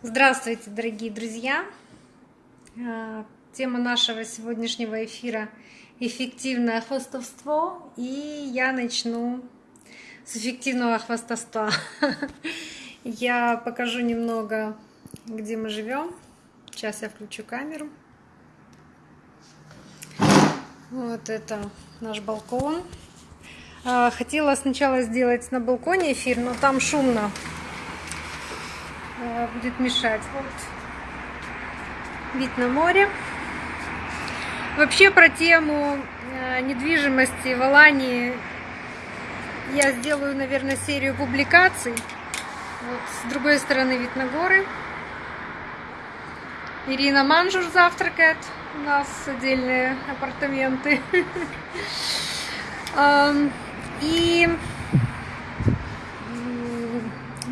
Здравствуйте, дорогие друзья! А, тема нашего сегодняшнего эфира – эффективное хвостовство. И я начну с эффективного хвостовства. Я покажу немного, где мы живем. Сейчас я включу камеру. Вот это наш балкон. А, хотела сначала сделать на балконе эфир, но там шумно Э, будет мешать. Вот вид на море. Вообще про тему э, недвижимости в Алании я сделаю, наверное, серию публикаций. Вот с другой стороны вид на горы. Ирина Манжур завтракает. У нас отдельные апартаменты. И,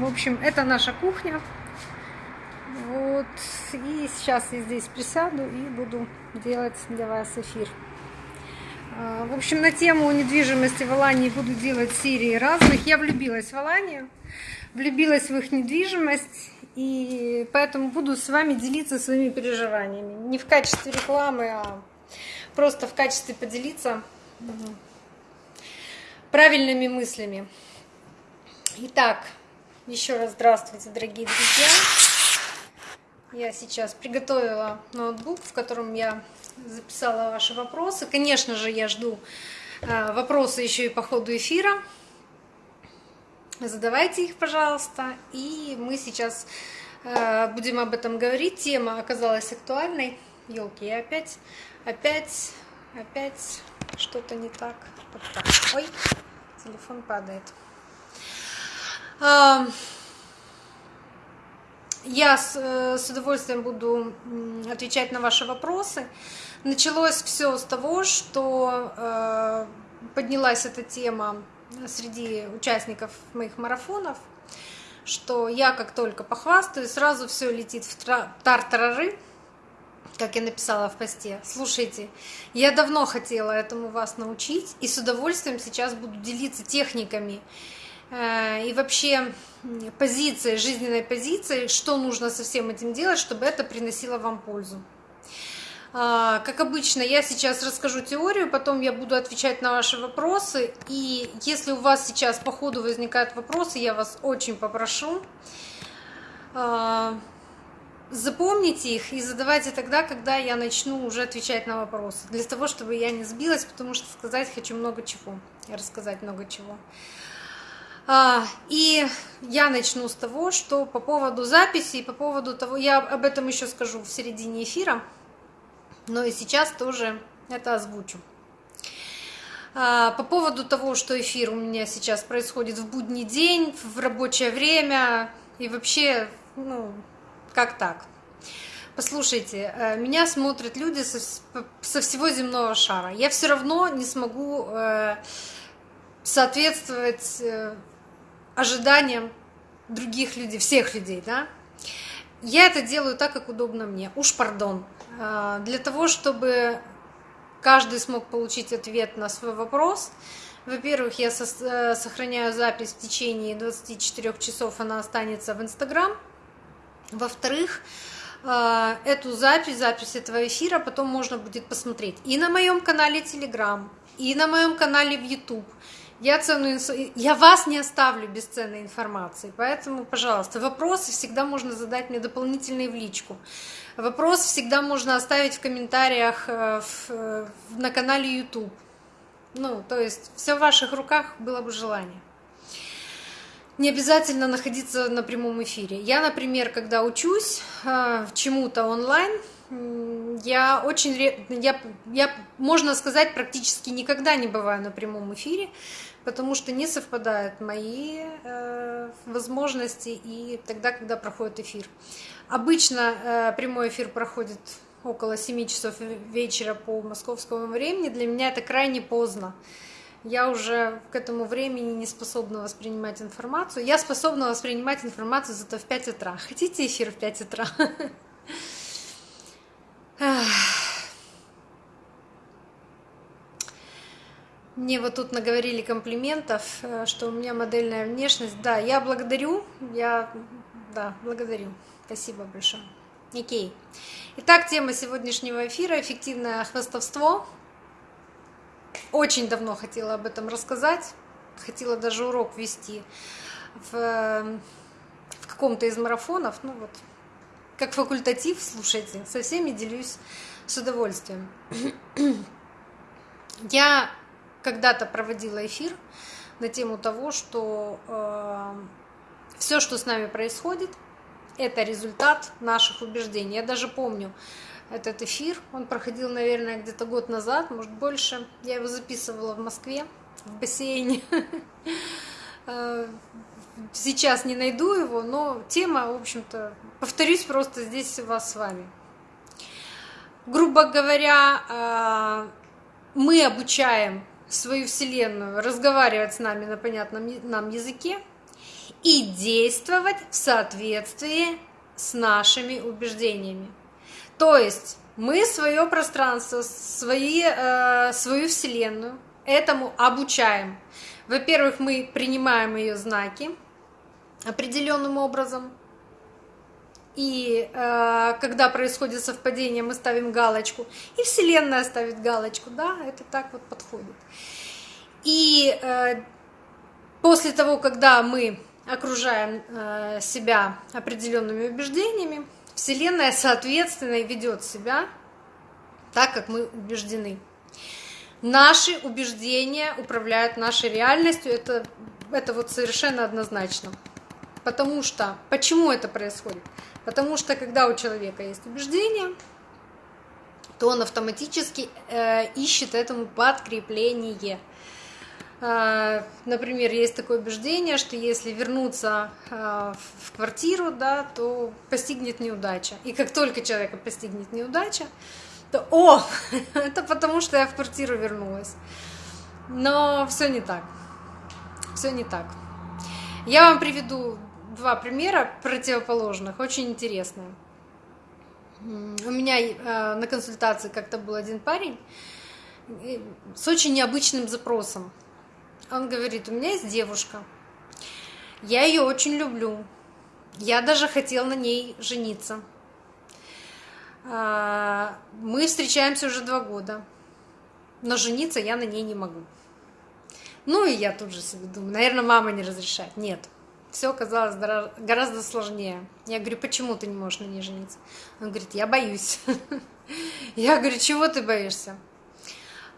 в общем, это наша кухня. Вот. И сейчас я здесь присяду и буду делать для вас эфир. А, в общем, на тему недвижимости в Алании буду делать серии разных. Я влюбилась в Аланию, влюбилась в их недвижимость, и поэтому буду с вами делиться своими переживаниями. Не в качестве рекламы, а просто в качестве поделиться правильными мыслями. Итак, еще раз здравствуйте, дорогие друзья. Я сейчас приготовила ноутбук, в котором я записала ваши вопросы. Конечно же, я жду э, вопросы еще и по ходу эфира. Задавайте их, пожалуйста. И мы сейчас э, будем об этом говорить. Тема оказалась актуальной. Елки, я опять, опять, опять что-то не так. Так. Ой, телефон падает. Я с, э, с удовольствием буду отвечать на ваши вопросы. Началось все с того, что э, поднялась эта тема среди участников моих марафонов, что я как только похвастаю, сразу все летит в тартарары, как я написала в посте. Слушайте, я давно хотела этому вас научить и с удовольствием сейчас буду делиться техниками и вообще позиция, жизненной позиции, что нужно со всем этим делать, чтобы это приносило вам пользу. А, как обычно, я сейчас расскажу теорию, потом я буду отвечать на ваши вопросы. И если у вас сейчас по ходу возникают вопросы, я вас очень попрошу, а, запомните их и задавайте тогда, когда я начну уже отвечать на вопросы. Для того, чтобы я не сбилась, потому что сказать хочу много чего, рассказать много чего. А, и я начну с того, что по поводу записи, по поводу того, я об этом еще скажу в середине эфира, но и сейчас тоже это озвучу. А, по поводу того, что эфир у меня сейчас происходит в будний день, в рабочее время и вообще, ну, как так? Послушайте, э, меня смотрят люди со, всего земного шара. Я все равно не смогу э, соответствовать э, ожиданиям других людей, всех людей, да, я это делаю так, как удобно мне. Уж пардон. А, для того, чтобы каждый смог получить ответ на свой вопрос, во-первых, я э, сохраняю запись в течение 24 часов, она останется в Инстаграм. Во-вторых, а, эту запись, запись этого эфира потом можно будет посмотреть и на моем канале Телеграм, и на моем канале в YouTube, я, ценную, я вас не оставлю без ценной информации, поэтому, пожалуйста, вопросы всегда можно задать мне дополнительные в личку. Вопрос всегда можно оставить в комментариях э, э, на канале YouTube. Ну, то есть все в ваших руках было бы желание. Не обязательно находиться на прямом эфире. Я, например, когда учусь э, чему-то онлайн, я очень, я, я, можно сказать, практически никогда не бываю на прямом эфире, потому что не совпадают мои э, возможности и тогда, когда проходит эфир. Обычно э, прямой эфир проходит около 7 часов вечера по московскому времени. Для меня это крайне поздно. Я уже к этому времени не способна воспринимать информацию. Я способна воспринимать информацию зато в 5 утра. Хотите эфир в 5 утра? Мне вот тут наговорили комплиментов, э, что у меня модельная внешность. Да, я благодарю, я, да, благодарю. Спасибо большое. Окей. Итак, тема сегодняшнего эфира – эффективное хвостовство. Очень давно хотела об этом рассказать, хотела даже урок вести в, в каком-то из марафонов, ну вот, как факультатив, слушайте, со всеми делюсь с удовольствием. Я когда-то проводила эфир на тему того, что э, все, что с нами происходит, это результат наших убеждений. Я даже помню этот эфир, он проходил, наверное, где-то год назад, может больше. Я его записывала в Москве, в бассейне. Э, сейчас не найду его, но тема, в общем-то, повторюсь просто здесь у вас с вами. Грубо говоря, э, мы обучаем свою Вселенную разговаривать с нами на понятном нам языке и действовать в соответствии с нашими убеждениями. То есть мы свое пространство, свои, э, свою Вселенную этому обучаем. Во-первых, мы принимаем ее знаки определенным образом, и э, когда происходит совпадение, мы ставим галочку, и Вселенная ставит галочку, да, это так вот подходит. И э, после того, когда мы окружаем э, себя определенными убеждениями, Вселенная, соответственно, ведет себя так, как мы убеждены. Наши убеждения управляют нашей реальностью, это, это вот совершенно однозначно. Потому что, почему это происходит? Потому что когда у человека есть убеждение, то он автоматически э, ищет этому подкрепление. Э, например, есть такое убеждение, что если вернуться э, в квартиру, да, то постигнет неудача. И как только человека постигнет неудача, то о, это потому что я в квартиру вернулась. Но все не так. Все не так. Я вам приведу два примера противоположных, очень интересные. У меня э, на консультации как-то был один парень с очень необычным запросом. Он говорит, у меня есть девушка, я ее очень люблю, я даже хотел на ней жениться. А, мы встречаемся уже два года, но жениться я на ней не могу. Ну и я тут же себе думаю, наверное, мама не разрешает. Нет, все оказалось гораздо сложнее. Я говорю, почему ты не можешь на ней жениться? Он говорит, я боюсь. Я говорю, чего ты боишься?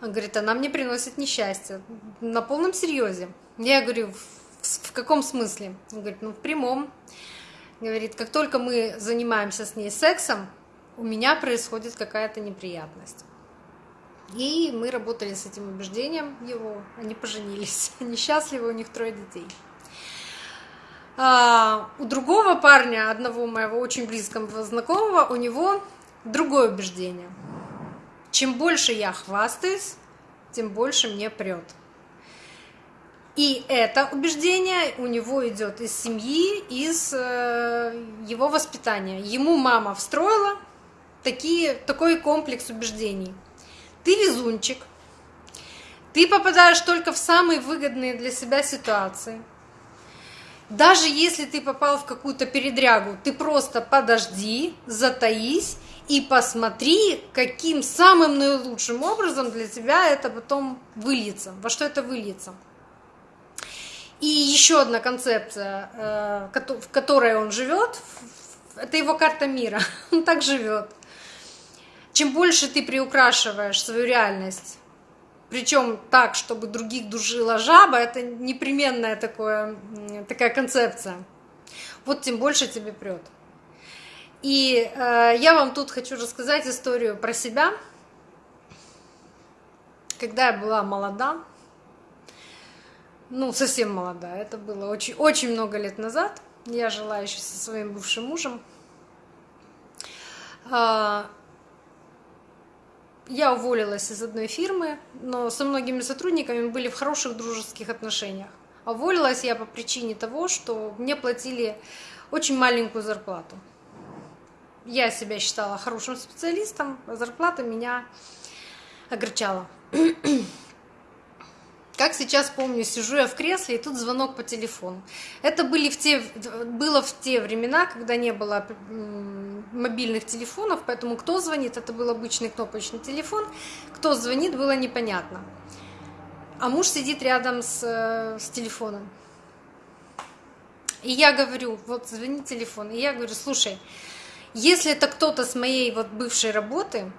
Он говорит, она мне приносит несчастье. На полном серьезе. Я говорю, в, в каком смысле? Он говорит, ну в прямом. Говорит, как только мы занимаемся с ней сексом, у меня происходит какая-то неприятность. И мы работали с этим убеждением его, они поженились, они счастливы, у них трое детей. А, у другого парня, одного моего очень близкого знакомого, у него другое убеждение. Чем больше я хвастаюсь, тем больше мне прет. И это убеждение у него идет из семьи, из э, его воспитания. Ему мама встроила такие, такой комплекс убеждений. Ты везунчик, ты попадаешь только в самые выгодные для себя ситуации – даже если ты попал в какую-то передрягу, ты просто подожди, затаись и посмотри, каким самым наилучшим образом для тебя это потом выльется, во что это выльется. И еще одна концепция, э, в которой он живет, это его карта мира. Он так живет. Чем больше ты приукрашиваешь свою реальность, причем так, чтобы других душила жаба, это непременная такое, такая концепция. Вот тем больше тебе прет. И э, я вам тут хочу рассказать историю про себя. Когда я была молода, ну, совсем молода, это было очень, очень много лет назад, я жила еще со своим бывшим мужем. А, я уволилась из одной фирмы, но со многими сотрудниками были в хороших дружеских отношениях. Уволилась я по причине того, что мне платили очень маленькую зарплату. Я себя считала хорошим специалистом, а зарплата меня огорчала. Как сейчас помню, сижу я в кресле, и тут звонок по телефону. Это были в те, было в те времена, когда не было мобильных телефонов, поэтому кто звонит, это был обычный кнопочный телефон, кто звонит, было непонятно. А муж сидит рядом с, э, с телефоном. И я говорю, вот звонит телефон, и я говорю, слушай, если это кто-то с моей вот бывшей работы,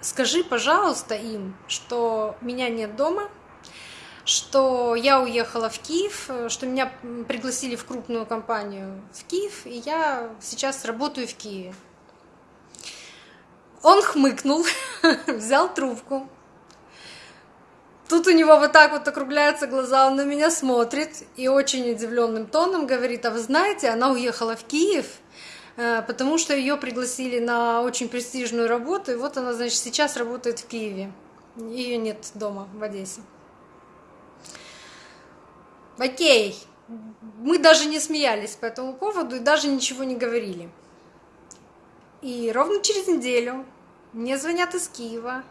скажи, пожалуйста, им, что меня нет дома, что я уехала в Киев, что меня пригласили в крупную компанию в Киев, и я сейчас работаю в Киеве. Он хмыкнул, взял трубку. Тут у него вот так вот округляются глаза, он на меня смотрит и очень удивленным тоном говорит, а вы знаете, она уехала в Киев, э, потому что ее пригласили на очень престижную работу, и вот она, значит, сейчас работает в Киеве. Ее нет дома в Одессе. Окей, мы даже не смеялись по этому поводу и даже ничего не говорили. И ровно через неделю мне звонят из Киева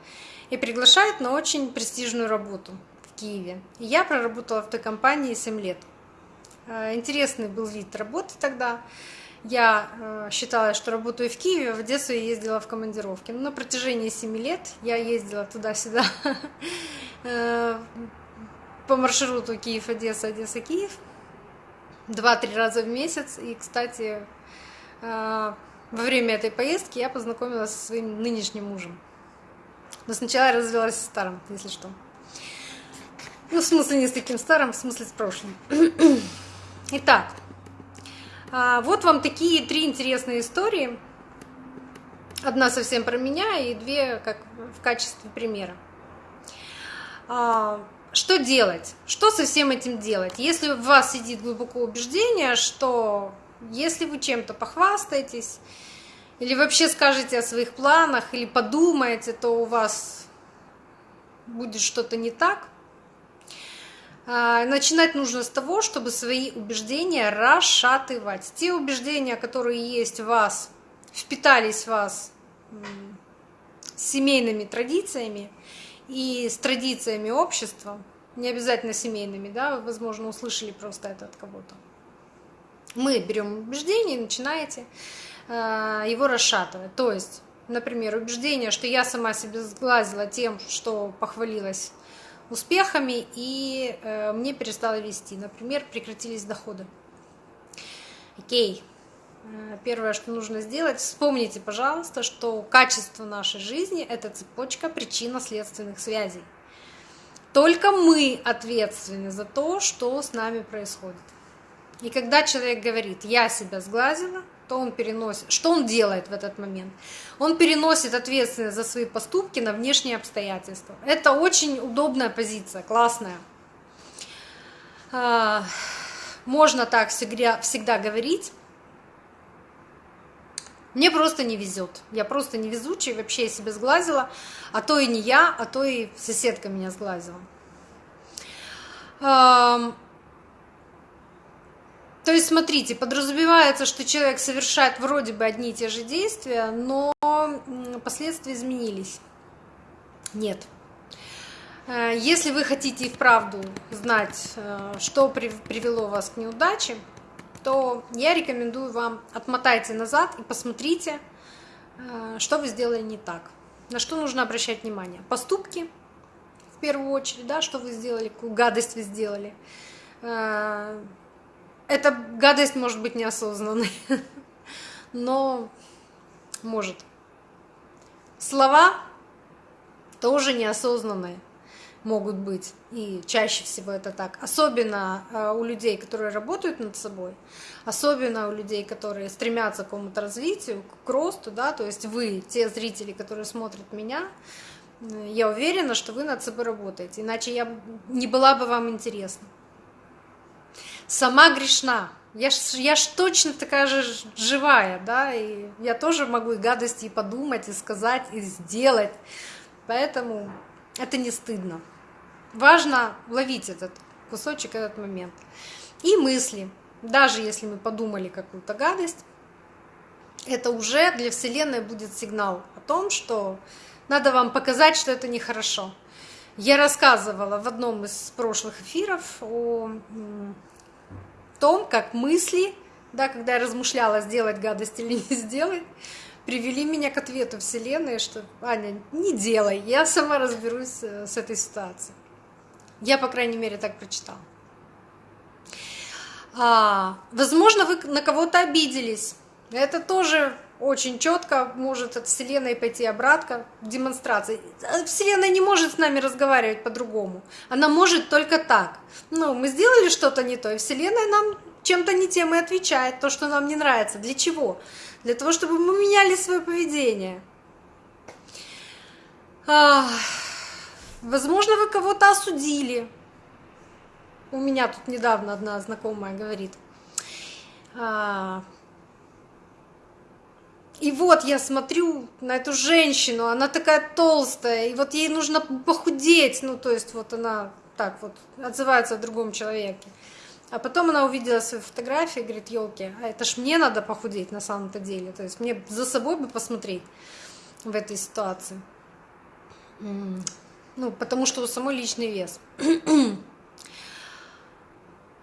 и приглашают на очень престижную работу в Киеве. И я проработала в той компании 7 лет. Э, интересный был вид работы тогда. Я э, считала, что работаю в Киеве, в Одессу я ездила в командировки. Но на протяжении 7 лет я ездила туда-сюда э, по маршруту Киев-Одесса, Одесса-Киев. Два-три раза в месяц. И, кстати, э, во время этой поездки я познакомилась со своим нынешним мужем. Но сначала я развелась с старым, если что. Ну, в смысле не с таким старым, в смысле с прошлым. Итак, а, вот вам такие три интересные истории. Одна совсем про меня и две как в качестве примера. Что делать? Что со всем этим делать? Если в вас сидит глубоко убеждение, что если вы чем-то похвастаетесь, или вообще скажете о своих планах, или подумаете, то у вас будет что-то не так. А, начинать нужно с того, чтобы свои убеждения расшатывать. Те убеждения, которые есть в вас, впитались в вас семейными традициями, и с традициями общества, не обязательно семейными, да, вы, возможно, услышали просто это от кого-то. Мы берем убеждение и начинаете э, его расшатывать. То есть, например, убеждение, что я сама себя сглазила тем, что похвалилась успехами, и э, мне перестало вести. Например, прекратились доходы. Окей. Э, первое, что нужно сделать, вспомните, пожалуйста, что качество нашей жизни – это цепочка причинно-следственных связей. Только мы ответственны за то, что с нами происходит. И когда человек говорит «я себя сглазила», то он переносит, что он делает в этот момент? Он переносит ответственность за свои поступки на внешние обстоятельства. Это очень удобная позиция, классная. А, можно так всегда, всегда говорить, мне просто не везет. Я просто невезучая, вообще я себя сглазила. А то и не я, а то и соседка меня сглазила. То есть, смотрите, подразумевается, что человек совершает вроде бы одни и те же действия, но последствия изменились. Нет. Э, если вы хотите и вправду знать, э, что привело вас к неудаче, то я рекомендую вам отмотайте назад и посмотрите, э, что вы сделали не так. На что нужно обращать внимание? Поступки, в первую очередь, да, что вы сделали, какую гадость вы сделали. Э, эта гадость может быть неосознанной, но может. Слова тоже неосознанные могут быть, и чаще всего это так, особенно э, у людей, которые работают над собой, особенно у людей, которые стремятся к какому-то развитию, к росту, да, то есть вы, те зрители, которые смотрят меня, э, я уверена, что вы над собой работаете, иначе я не была бы вам интересна. Сама грешна, я ж, я ж точно такая же живая, да, и я тоже могу и гадости и подумать, и сказать, и сделать, поэтому это не стыдно. Важно ловить этот кусочек, этот момент. И мысли. Даже если мы подумали какую-то гадость, это уже для Вселенной будет сигнал о том, что надо вам показать, что это нехорошо. Я рассказывала в одном из прошлых эфиров о том, как мысли, да, когда я размышляла, сделать гадость или не сделать, привели меня к ответу Вселенной, что Аня, не делай, я сама разберусь э, с этой ситуацией. Я, по крайней мере, так прочитала. А, возможно, вы на кого-то обиделись. Это тоже очень четко может от Вселенной пойти обратно демонстрации. Вселенная не может с нами разговаривать по-другому. Она может только так. Ну, мы сделали что-то не то, и Вселенная нам чем-то не тем и отвечает, то, что нам не нравится. Для чего? Для того, чтобы мы меняли свое поведение. А, возможно, вы кого-то осудили. У меня тут недавно одна знакомая говорит. А, и вот я смотрю на эту женщину, она такая толстая, и вот ей нужно похудеть, ну то есть вот она так вот отзывается о другом человеке. А потом она увидела свои фотографии и говорит, елки, а это ж мне надо похудеть на самом-то деле. То есть мне за собой бы посмотреть в этой ситуации. Ну, потому что у самой личный вес.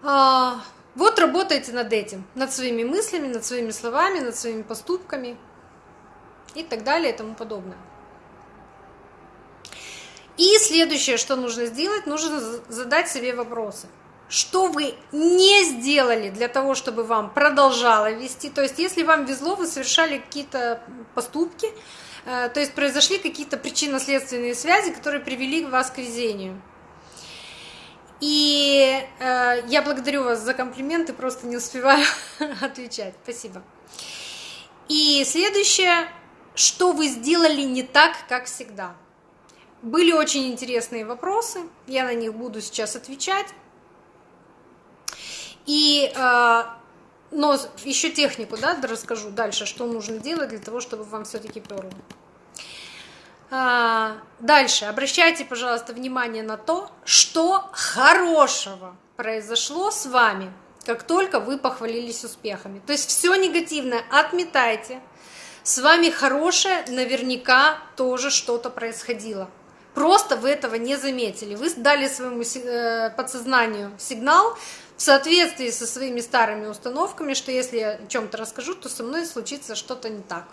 а, вот работайте над этим, над своими мыслями, над своими словами, над своими поступками и так далее и тому подобное. И следующее, что нужно сделать, нужно задать себе вопросы. Что вы не сделали для того, чтобы вам продолжало вести? То есть, если вам везло, вы совершали какие-то поступки, то есть произошли какие-то причинно-следственные связи, которые привели вас к везению. И э, я благодарю вас за комплименты, просто не успеваю отвечать. Спасибо. И следующее, что вы сделали не так, как всегда. Были очень интересные вопросы, я на них буду сейчас отвечать. И, э, но еще технику, да, расскажу дальше, что нужно делать для того, чтобы вам все-таки перло. А, дальше, обращайте, пожалуйста, внимание на то, что хорошего произошло с вами, как только вы похвалились успехами. То есть все негативное отметайте. С вами хорошее наверняка тоже что-то происходило. Просто вы этого не заметили. Вы дали своему э, подсознанию сигнал в соответствии со своими старыми установками, что если я о чем-то расскажу, то со мной случится что-то не так.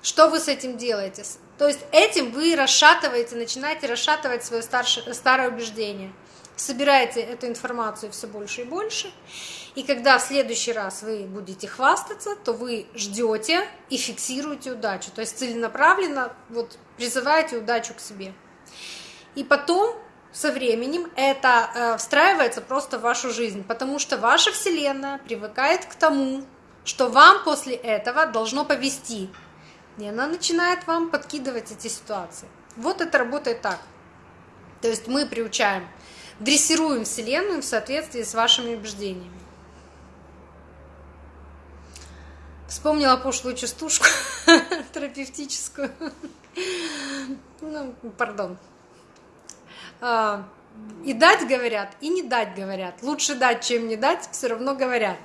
Что вы с этим делаете? То есть этим вы расшатываете, начинаете расшатывать свое старшее, старое убеждение. Собираете эту информацию все больше и больше. И когда в следующий раз вы будете хвастаться, то вы ждете и фиксируете удачу. То есть целенаправленно вот, призываете удачу к себе. И потом со временем это э, встраивается просто в вашу жизнь, потому что ваша Вселенная привыкает к тому, что вам после этого должно повести, и она начинает вам подкидывать эти ситуации. Вот это работает так. То есть мы приучаем, дрессируем Вселенную в соответствии с вашими убеждениями. Вспомнила пошлую частушку терапевтическую. Ну, пардон. А, и дать говорят, и не дать говорят. Лучше дать, чем не дать, все равно говорят.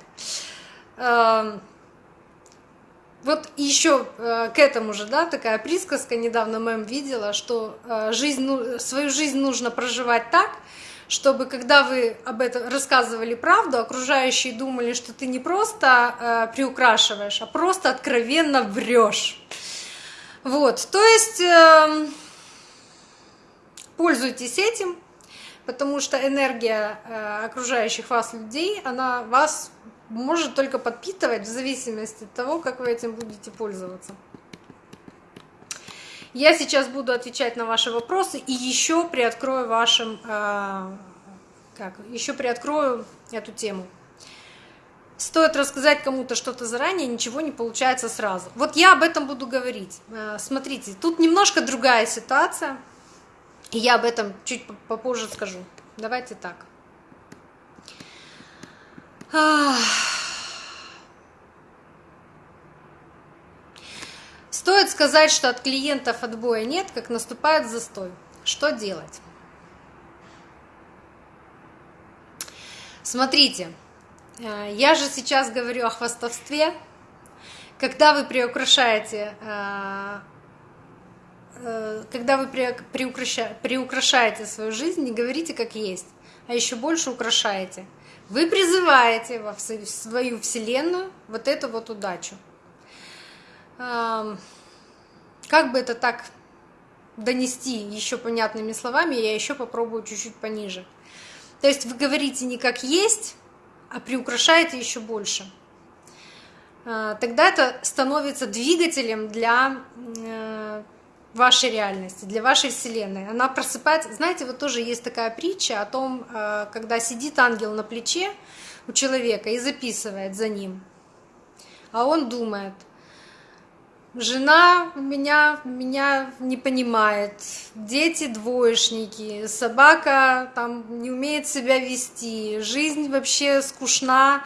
А, вот еще э, к этому же, да, такая присказка недавно мэм видела, что жизнь, ну, свою жизнь нужно проживать так, чтобы когда вы об этом рассказывали правду, окружающие думали, что ты не просто приукрашиваешь, а просто откровенно врешь. Вот, то есть э, пользуйтесь этим, потому что энергия э, окружающих вас людей, она вас может только подпитывать в зависимости от того, как вы этим будете пользоваться. Я сейчас буду отвечать на ваши вопросы и еще приоткрою вашим, э, как, еще приоткрою эту тему. Стоит рассказать кому-то что-то заранее, ничего не получается сразу. Вот я об этом буду говорить. Э, смотрите, тут немножко другая ситуация, я об этом чуть попозже скажу. Давайте так. Стоит сказать, что от клиентов отбоя нет, как наступает застой. Что делать? Смотрите, э, я же сейчас говорю о хвастовстве. Когда вы приукрашаете э, когда вы приукрашаете свою жизнь, не говорите как есть, а еще больше украшаете. Вы призываете во свою вселенную вот эту вот удачу. Как бы это так донести еще понятными словами, я еще попробую чуть-чуть пониже. То есть вы говорите не как есть, а приукрашаете еще больше. А, тогда это становится двигателем для э, вашей реальности, для вашей вселенной. Она просыпается. Знаете, вот тоже есть такая притча о том, э, когда сидит ангел на плече у человека и записывает за ним, а он думает – Жена меня, меня не понимает, дети двоечники, собака там не умеет себя вести, жизнь вообще скучна,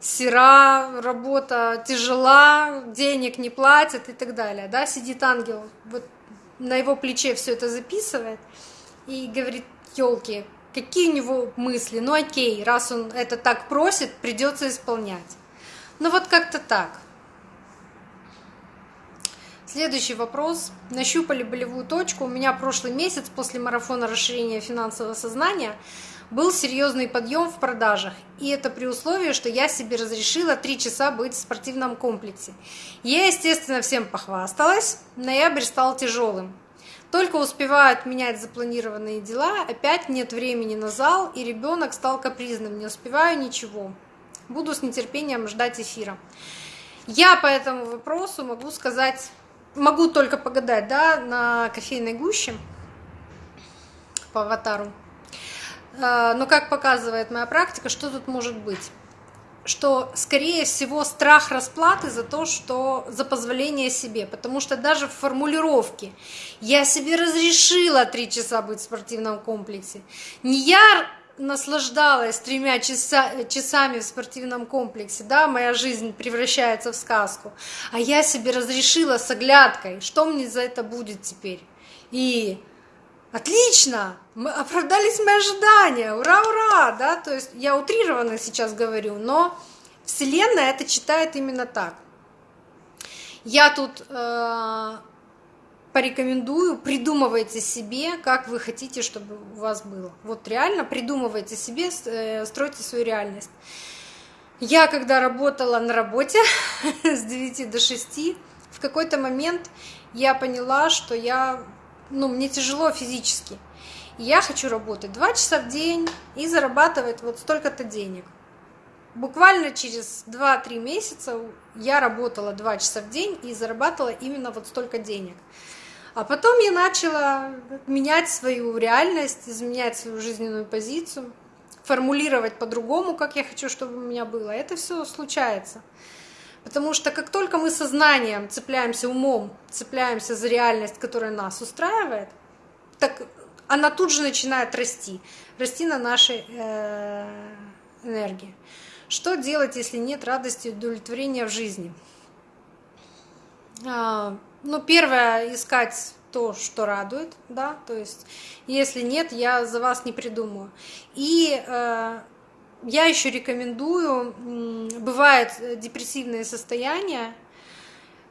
сера, работа тяжела, денег не платят и так далее. Да? Сидит ангел, вот на его плече все это записывает и говорит, елки, какие у него мысли, ну окей, раз он это так просит, придется исполнять. Ну вот как-то так. Следующий вопрос. Нащупали болевую точку. У меня прошлый месяц после марафона расширения финансового сознания был серьезный подъем в продажах. И это при условии, что я себе разрешила 3 часа быть в спортивном комплексе. Я, естественно, всем похвасталась. Ноябрь стал тяжелым. Только успеваю отменять запланированные дела, опять нет времени на зал, и ребенок стал капризным, не успеваю ничего. Буду с нетерпением ждать эфира. Я по этому вопросу могу сказать могу только погадать, да, на кофейной гуще по аватару. А, но как показывает моя практика, что тут может быть? что, скорее всего, страх расплаты за то, что за позволение себе, потому что даже в формулировке «я себе разрешила три часа быть в спортивном комплексе», не я наслаждалась тремя часа, часами в спортивном комплексе, да, моя жизнь превращается в сказку, а я себе разрешила с оглядкой, что мне за это будет теперь. И отлично, мы оправдались мои ожидания, ура, ура, да, то есть я утрированно сейчас говорю, но Вселенная это читает именно так. Я тут э, порекомендую, придумывайте себе, как вы хотите, чтобы у вас было. Вот реально придумывайте себе, э, стройте свою реальность. Я когда работала на работе с 9 до 6, в какой-то момент я поняла, что я, ну, мне тяжело физически. я хочу работать 2 часа в день и зарабатывать вот столько-то денег. Буквально через 2-3 месяца я работала 2 часа в день и зарабатывала именно вот столько денег. А потом я начала менять свою реальность, изменять свою жизненную позицию, формулировать по-другому, как я хочу, чтобы у меня было. Это все случается. Потому что как только мы сознанием цепляемся умом, цепляемся за реальность, которая нас устраивает, так она тут же начинает расти, расти на нашей э, энергии. Что делать, если нет радости и удовлетворения в жизни? А, ну, первое, искать то, что радует, да, то есть, если нет, я за вас не придумаю. И э, я еще рекомендую, бывают депрессивные состояния,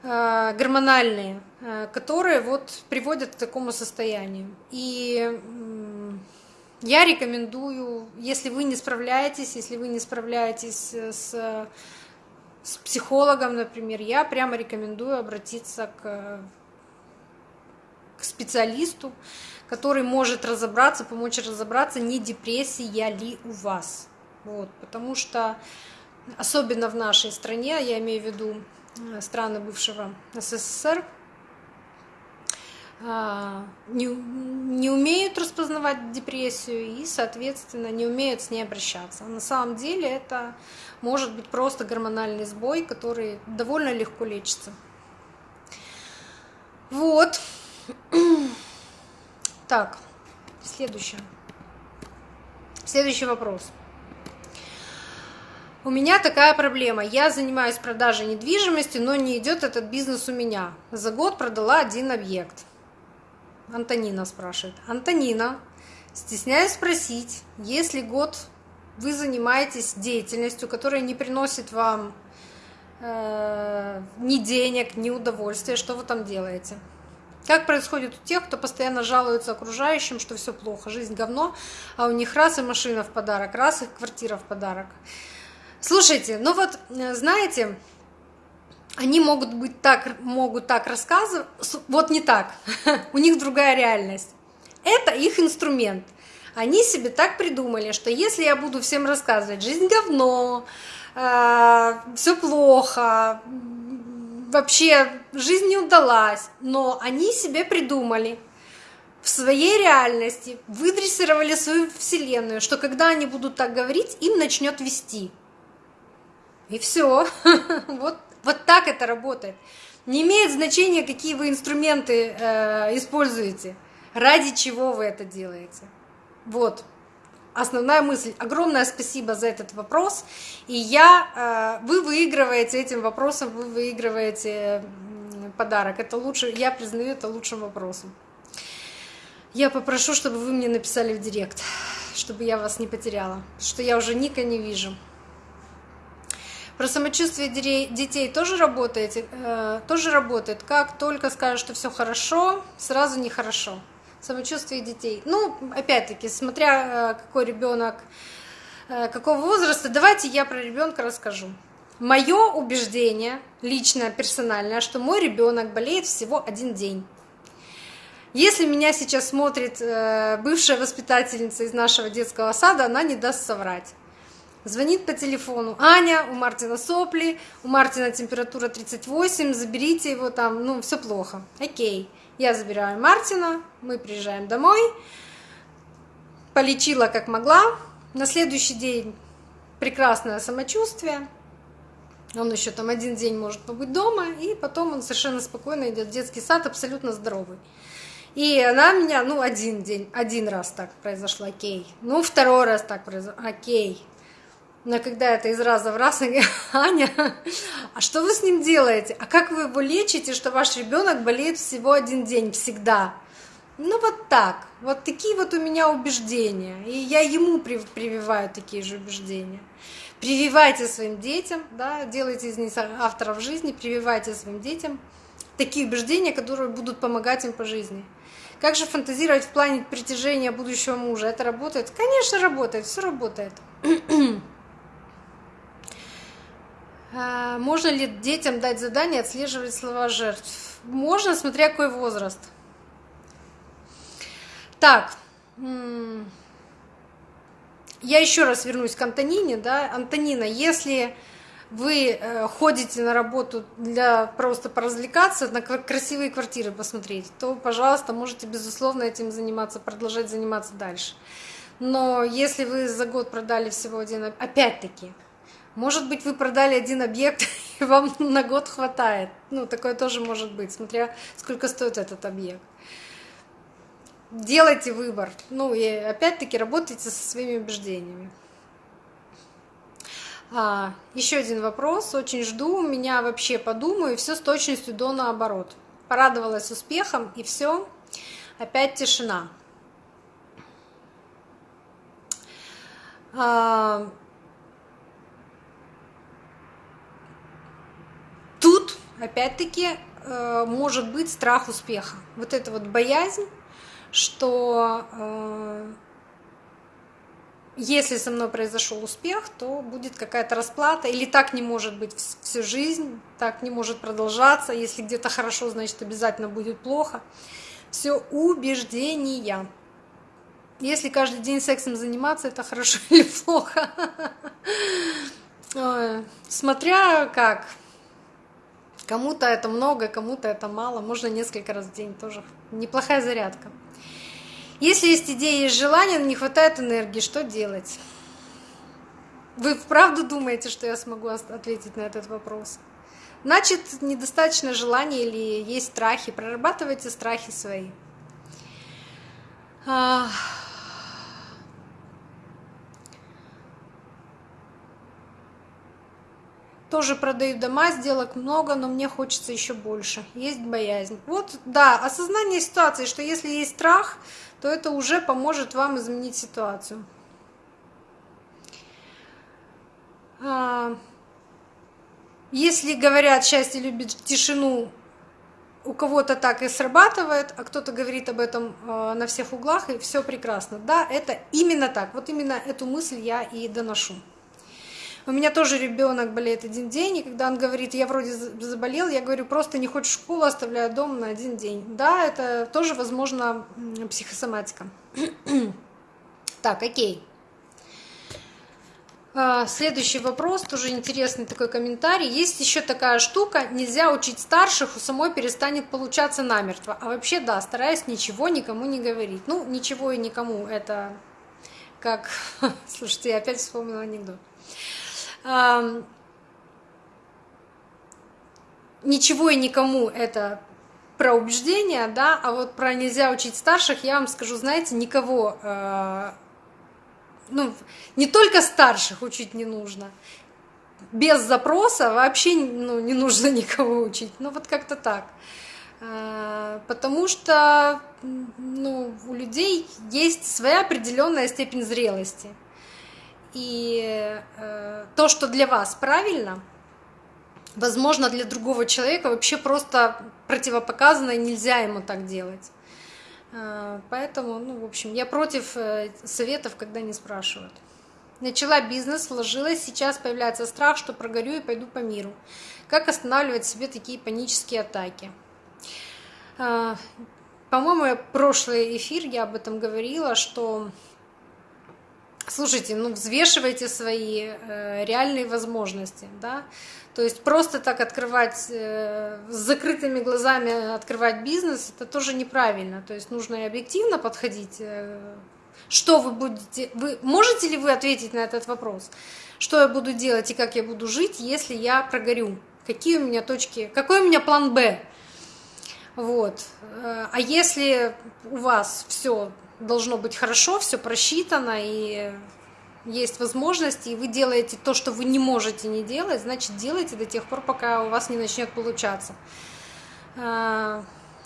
э, гормональные, э, которые вот приводят к такому состоянию. И э, я рекомендую, если вы не справляетесь, если вы не справляетесь с с психологом, например, я прямо рекомендую обратиться к, к специалисту, который может разобраться, помочь разобраться, не депрессия ли у вас. Вот, потому что особенно в нашей стране, я имею в виду э, страны бывшего СССР, а, не, не умеют распознавать депрессию и, соответственно, не умеют с ней обращаться. На самом деле это может быть просто гормональный сбой, который довольно легко лечится. Вот. Так, следующее. Следующий вопрос. У меня такая проблема. Я занимаюсь продажей недвижимости, но не идет этот бизнес у меня. За год продала один объект. Антонина спрашивает. Антонина, стесняюсь спросить, если год вы занимаетесь деятельностью, которая не приносит вам э, ни денег, ни удовольствия, что вы там делаете? Как происходит у тех, кто постоянно жалуется окружающим, что все плохо, жизнь говно, а у них раз и машина в подарок, раз и квартира в подарок. Слушайте, ну вот, э, знаете, они могут быть так, могут так рассказывать, вот не так, у них другая реальность. Это их инструмент. Они себе так придумали, что если я буду всем рассказывать, жизнь говно, э, все плохо, вообще жизнь не удалась, но они себе придумали в своей реальности, выдрессировали свою вселенную, что когда они будут так говорить, им начнет вести. И все. Вот, вот так это работает. Не имеет значения, какие вы инструменты э, используете, ради чего вы это делаете. Вот основная мысль. Огромное спасибо за этот вопрос. И я, э, вы выигрываете этим вопросом, вы выигрываете подарок. Это лучше, я признаю это лучшим вопросом. Я попрошу, чтобы вы мне написали в директ, чтобы я вас не потеряла, что я уже Ника не вижу. Про самочувствие детей тоже работает, э, тоже работает. Как только скажут, что все хорошо, сразу нехорошо самочувствие детей. Ну, опять-таки, смотря э, какой ребенок, э, какого возраста, давайте я про ребенка расскажу. Мое убеждение, личное, персональное, что мой ребенок болеет всего один день. Если меня сейчас смотрит бывшая воспитательница из нашего детского сада, она не даст соврать. Звонит по телефону. Аня, у Мартина сопли, у Мартина температура 38, заберите его там, ну, все плохо. Окей. Я забираю Мартина, мы приезжаем домой, полечила как могла. На следующий день прекрасное самочувствие. Он еще там один день может побыть дома, и потом он совершенно спокойно идет в детский сад, абсолютно здоровый. И она меня, ну, один день, один раз так произошло, окей. Ну, второй раз так произошло, окей. Но когда это из раза в раз, говорю, Аня, а что вы с ним делаете? А как вы его лечите, что ваш ребенок болеет всего один день, всегда? Ну вот так, вот такие вот у меня убеждения, и я ему прививаю такие же убеждения. Прививайте своим детям, да, делайте из них авторов жизни, прививайте своим детям такие убеждения, которые будут помогать им по жизни. Как же фантазировать в плане притяжения будущего мужа? Это работает? Конечно, работает, все работает. А, можно ли детям дать задание отслеживать слова жертв? Можно, смотря какой возраст. Так, я еще раз вернусь к Антонине. Да? Антонина, если вы э, ходите на работу для просто поразвлекаться, на красивые квартиры посмотреть, то, пожалуйста, можете, безусловно, этим заниматься, продолжать заниматься дальше. Но если вы за год продали всего один, опять-таки, может быть, вы продали один объект, и вам на год хватает. Ну, такое тоже может быть, смотря сколько стоит этот объект. Делайте выбор. Ну, и опять-таки работайте со своими убеждениями. А, еще один вопрос. Очень жду. Меня вообще подумаю. Все с точностью до наоборот. Порадовалась успехом, и все. Опять тишина. А, Тут, опять-таки, э, может быть страх успеха. Вот эта вот боязнь, что э, если со мной произошел успех, то будет какая-то расплата, или так не может быть всю жизнь, так не может продолжаться. Если где-то хорошо, значит обязательно будет плохо. Все убеждения. Если каждый день сексом заниматься, это хорошо или плохо. Смотря как. Кому-то это много, кому-то это мало, можно несколько раз в день тоже. Неплохая зарядка. Если есть идеи, есть желание, но не хватает энергии, что делать? Вы вправду думаете, что я смогу ответить на этот вопрос? Значит, недостаточно желания или есть страхи. Прорабатывайте страхи свои. Тоже продаю дома, сделок много, но мне хочется еще больше. Есть боязнь. Вот, да, осознание ситуации, что если есть страх, то это уже поможет вам изменить ситуацию. А, если говорят, счастье любит тишину, у кого-то так и срабатывает, а кто-то говорит об этом э, на всех углах, и все прекрасно. Да, это именно так. Вот именно эту мысль я и доношу. У меня тоже ребенок болеет один день, и когда он говорит, я вроде заболел, я говорю, просто не хочешь школу, оставляю дома на один день. Да, это тоже, возможно, психосоматика. так, окей. А, следующий вопрос, тоже интересный такой комментарий. Есть еще такая штука, нельзя учить старших, у самой перестанет получаться намертво. А вообще, да, стараюсь ничего никому не говорить. Ну, ничего и никому, это как... Слушайте, я опять вспомнила анекдот ничего и никому это про убеждения, да, а вот про нельзя учить старших я вам скажу, знаете, никого, э, ну, не только старших учить не нужно, без запроса вообще ну, не нужно никого учить, ну вот как-то так. Э, потому что ну, у людей есть своя определенная степень зрелости. И э, то, что для вас правильно, возможно, для другого человека вообще просто противопоказано, и нельзя ему так делать. Э, поэтому, ну, в общем, я против э, советов, когда не спрашивают. Начала бизнес, вложилась, сейчас появляется страх, что прогорю и пойду по миру. Как останавливать себе такие панические атаки? По-моему, прошлый эфир я об этом говорила, что Слушайте, ну взвешивайте свои э, реальные возможности, да. То есть просто так открывать э, с закрытыми глазами открывать бизнес, это тоже неправильно. То есть нужно и объективно подходить. Э, что вы будете, вы можете ли вы ответить на этот вопрос? Что я буду делать и как я буду жить, если я прогорю? Какие у меня точки, какой у меня план Б? Вот. Э, а если у вас все должно быть хорошо, все просчитано, и есть возможности, и вы делаете то, что вы не можете не делать, значит, делайте до тех пор, пока у вас не начнет получаться. А,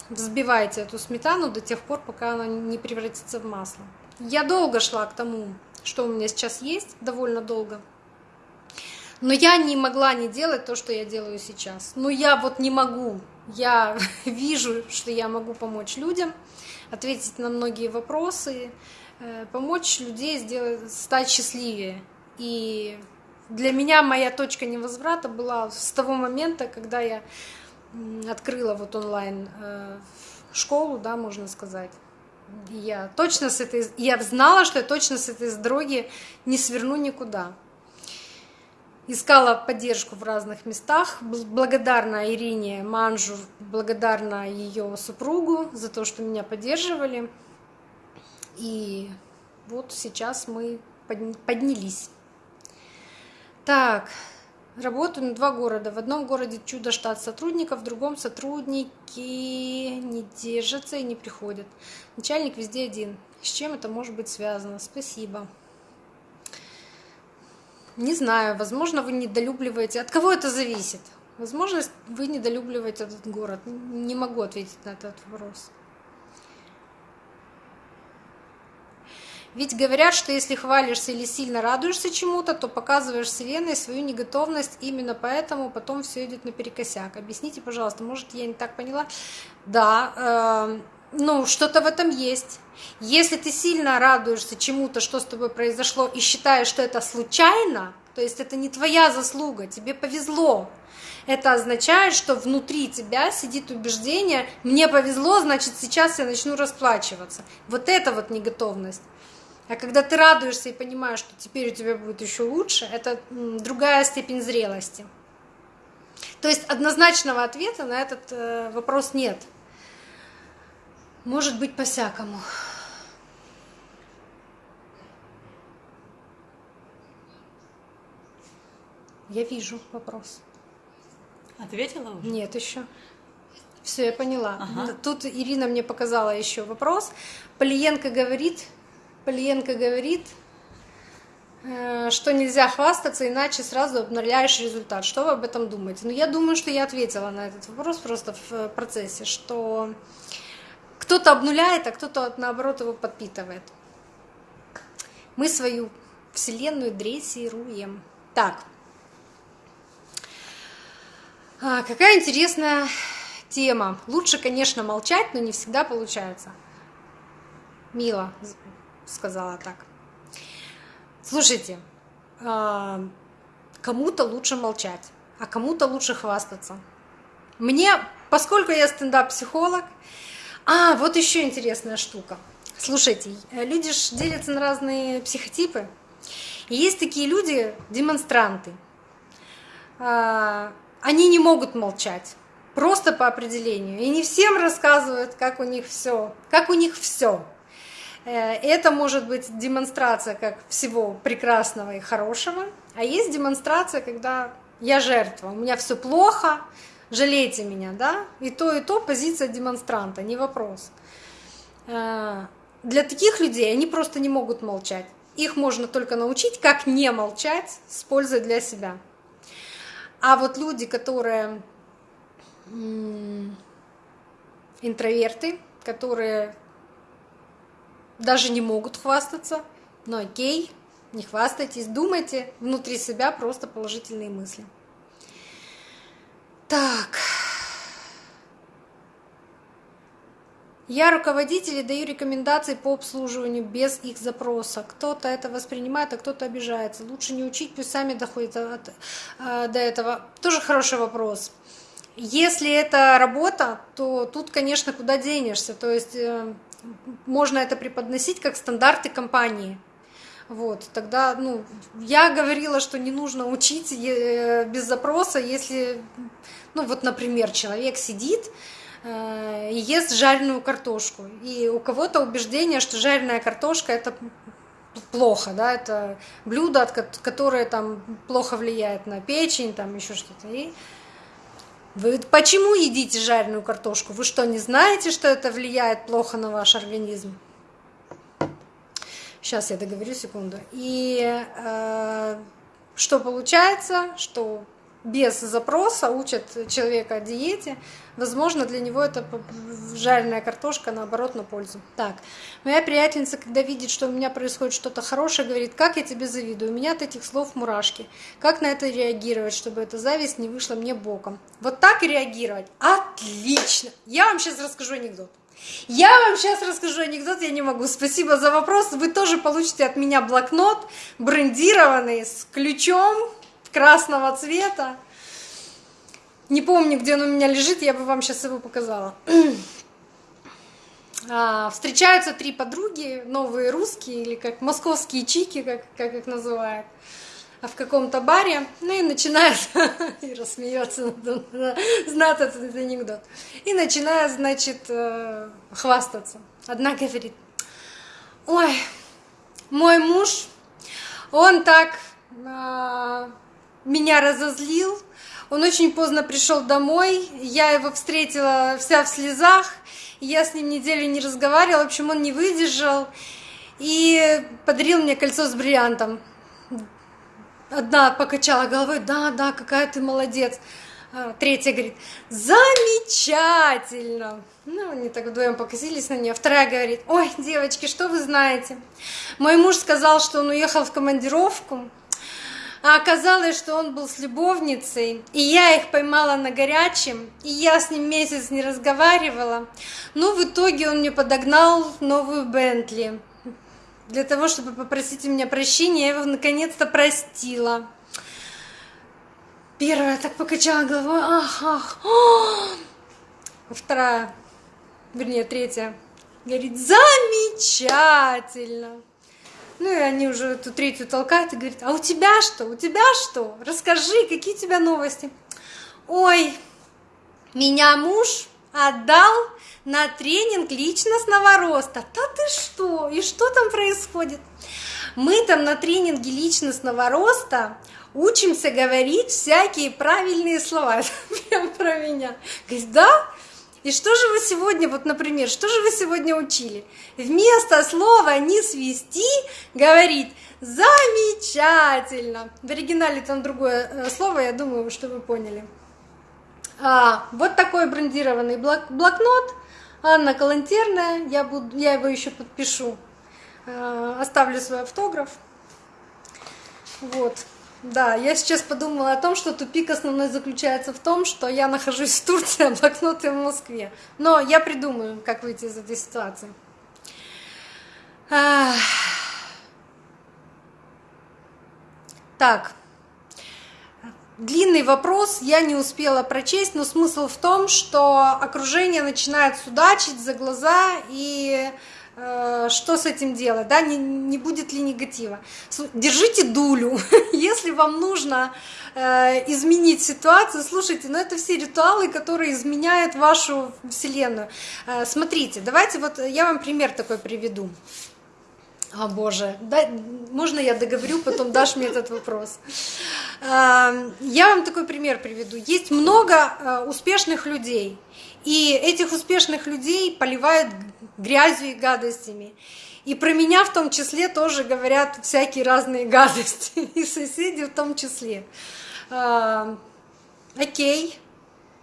взбивайте эту сметану до тех пор, пока она не превратится в масло. Я долго шла к тому, что у меня сейчас есть, довольно долго. Но я не могла не делать то, что я делаю сейчас. Но я вот не могу. Я вижу, что я могу помочь людям ответить на многие вопросы, э, помочь людей сделать, стать счастливее. И для меня моя точка невозврата была с того момента, когда я открыла вот онлайн э, школу, да, можно сказать. Я точно с этой, я знала, что я точно с этой дороги не сверну никуда искала поддержку в разных местах. Благодарна Ирине Манжу, благодарна ее супругу за то, что меня поддерживали. И вот сейчас мы поднялись. Так, работаю на два города. В одном городе чудо штат сотрудников, в другом сотрудники не держатся и не приходят. Начальник везде один. С чем это может быть связано? Спасибо. Не знаю, возможно, вы недолюбливаете. От кого это зависит? Возможно, вы недолюбливаете этот город. Не могу ответить на этот вопрос. Ведь говорят, что если хвалишься или сильно радуешься чему-то, то показываешь Вселенной свою неготовность, именно поэтому потом все идет наперекосяк. Объясните, пожалуйста, может, я не так поняла? Да, э, ну, что-то в этом есть. Если ты сильно радуешься чему-то, что с тобой произошло, и считаешь, что это случайно, то есть это не твоя заслуга, тебе повезло. Это означает, что внутри тебя сидит убеждение, мне повезло, значит сейчас я начну расплачиваться. Вот это вот неготовность. А когда ты радуешься и понимаешь, что теперь у тебя будет еще лучше, это другая степень зрелости. То есть однозначного ответа на этот э, вопрос нет. Может быть по-всякому. Я вижу вопрос. Ответила уже? Нет, еще. Все, я поняла. Ага. Тут Ирина мне показала еще вопрос. Полиенко говорит, Полиенко говорит, э, что нельзя хвастаться, иначе сразу обнуляешь результат. Что вы об этом думаете? Ну, я думаю, что я ответила на этот вопрос просто в процессе, что кто-то обнуляет, а кто-то, наоборот, его подпитывает. Мы свою вселенную дрессируем. Так. А, какая интересная тема. Лучше, конечно, молчать, но не всегда получается. Мила сказала так. Слушайте, а, кому-то лучше молчать, а кому-то лучше хвастаться. Мне, поскольку я стендап-психолог, а, вот еще интересная штука. Слушайте, люди же делятся на разные психотипы. И есть такие люди, демонстранты. А, они не могут молчать, просто по определению. И не всем рассказывают, как у них все, как у них все. Э, это может быть демонстрация как всего прекрасного и хорошего, а есть демонстрация, когда я жертва, у меня все плохо, жалейте меня, да? И то, и то позиция демонстранта, не вопрос. Э, для таких людей они просто не могут молчать. Их можно только научить, как не молчать с пользой для себя. А вот люди, которые интроверты, которые даже не могут хвастаться, но окей, не хвастайтесь, думайте внутри себя просто положительные мысли. Так. Я руководитель и даю рекомендации по обслуживанию без их запроса. Кто-то это воспринимает, а кто-то обижается. Лучше не учить, пусть сами доходят от, э, до этого. Тоже хороший вопрос. Если это работа, то тут, конечно, куда денешься. То есть э, можно это преподносить как стандарты компании. Вот, тогда, ну, я говорила, что не нужно учить э, без запроса, если, ну, вот, например, человек сидит э, и ест жареную картошку, и у кого-то убеждение, что жареная картошка это плохо, да, это блюдо, которое там плохо влияет на печень, там еще что-то. И вы почему едите жареную картошку? Вы что, не знаете, что это влияет плохо на ваш организм? Сейчас я договорю секунду. И э, что получается, что без запроса учат человека о диете, возможно, для него это жареная картошка, наоборот, на пользу. Так, моя приятельница, когда видит, что у меня происходит что-то хорошее, говорит, как я тебе завидую, у меня от этих слов мурашки. Как на это реагировать, чтобы эта зависть не вышла мне боком? Вот так и реагировать. Отлично! Я вам сейчас расскажу анекдот. Я вам сейчас расскажу анекдот, я не могу. Спасибо за вопрос. Вы тоже получите от меня блокнот брендированный с ключом красного цвета. Не помню, где он у меня лежит, я бы вам сейчас его показала. А, встречаются три подруги, новые русские, или как московские чики, как, как их называют, в каком-то баре, ну и начинают, и рассмеется, знает этот анекдот, и начинает, значит, э, хвастаться. Одна говорит, ой, мой муж, он так а, меня разозлил. Он очень поздно пришел домой, я его встретила вся в слезах, я с ним неделю не разговаривала, в общем, он не выдержал и подарил мне кольцо с бриллиантом. Одна покачала головой, да, да, какая ты молодец. А, третья говорит, замечательно. Ну, они так вдвоем покосились на нее. Вторая говорит, ой, девочки, что вы знаете? Мой муж сказал, что он уехал в командировку, а оказалось, что он был с любовницей, и я их поймала на горячем, и я с ним месяц не разговаривала. Но в итоге он мне подогнал новую Бентли. Для того, чтобы попросить у меня прощения, я его наконец-то простила. Первая так покачала головой, ах, ах, о! Вторая, вернее, третья, говорит, замечательно. Ну и они уже эту третью толкают и говорят, а у тебя что, у тебя что? Расскажи, какие у тебя новости? Ой, меня муж отдал на тренинг личностного роста. Да ты что? И что там происходит? Мы там на тренинге личностного роста учимся говорить всякие правильные слова. Прям про меня. Говорит, да? И что же вы сегодня, вот, например, что же вы сегодня учили? Вместо слова «не свести» говорить «замечательно». В оригинале там другое э, слово, я думаю, что вы поняли. А, вот такой брендированный блок, блокнот. Анна Калантерная, я, буду, я его еще подпишу. А, оставлю свой автограф. Вот. Да, я сейчас подумала о том, что тупик основной заключается в том, что я нахожусь в Турции, а блокноты в Москве. Но я придумаю, как выйти из этой ситуации. Так, длинный вопрос, я не успела прочесть, но смысл в том, что окружение начинает судачить за глаза и Э, что с этим делать, да, не, не будет ли негатива. Держите дулю, если вам нужно э, изменить ситуацию, слушайте, но ну, это все ритуалы, которые изменяют вашу вселенную. Э, смотрите, давайте вот я вам пример такой приведу. О боже, да, можно я договорю, потом дашь мне этот вопрос. Э, я вам такой пример приведу. Есть много э, успешных людей, и этих успешных людей поливают грязью и гадостями. И про меня в том числе тоже говорят всякие разные гадости, и соседи в том числе. А, окей,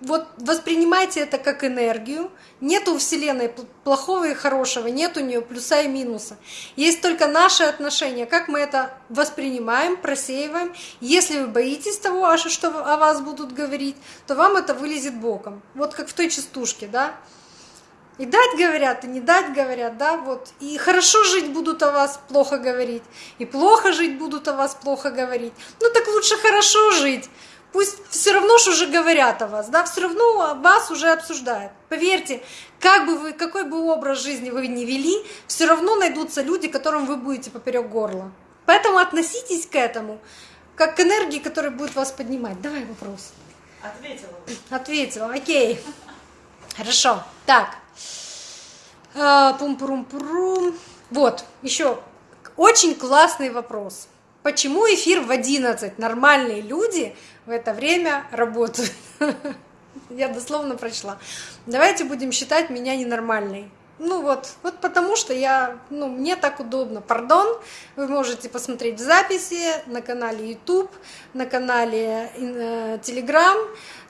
вот воспринимайте это как энергию. Нет у Вселенной плохого и хорошего, нет у нее плюса и минуса. Есть только наше отношение, как мы это воспринимаем, просеиваем. Если вы боитесь того, что о вас будут говорить, то вам это вылезет боком. Вот как в той частушке, да? И дать говорят, и не дать говорят, да, вот. И хорошо жить будут о вас плохо говорить, и плохо жить будут о вас плохо говорить. Ну так лучше хорошо жить. Пусть все равно что уже говорят о вас, да, все равно вас уже обсуждают. Поверьте, как бы вы, какой бы образ жизни вы ни вели, все равно найдутся люди, которым вы будете поперек горла. Поэтому относитесь к этому как к энергии, которая будет вас поднимать. Давай вопрос. Ответила. Ответила, окей. Хорошо. Так. А, пум-пурум-пурум. Вот, еще очень классный вопрос. Почему эфир в 11? Нормальные люди в это время работают. Я дословно прочла. Давайте будем считать меня ненормальной. Ну вот, вот потому что я, ну, мне так удобно. Пардон, вы можете посмотреть в записи на канале YouTube, на канале э, Telegram.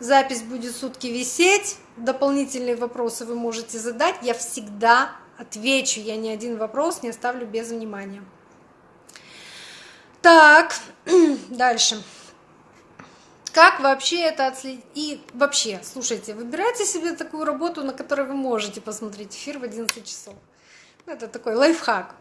Запись будет сутки висеть. Дополнительные вопросы вы можете задать. Я всегда отвечу. Я ни один вопрос не оставлю без внимания. Так, дальше. Как вообще это отследить? И вообще, слушайте, выбирайте себе такую работу, на которой вы можете посмотреть эфир в 11 часов. Ну, это такой лайфхак.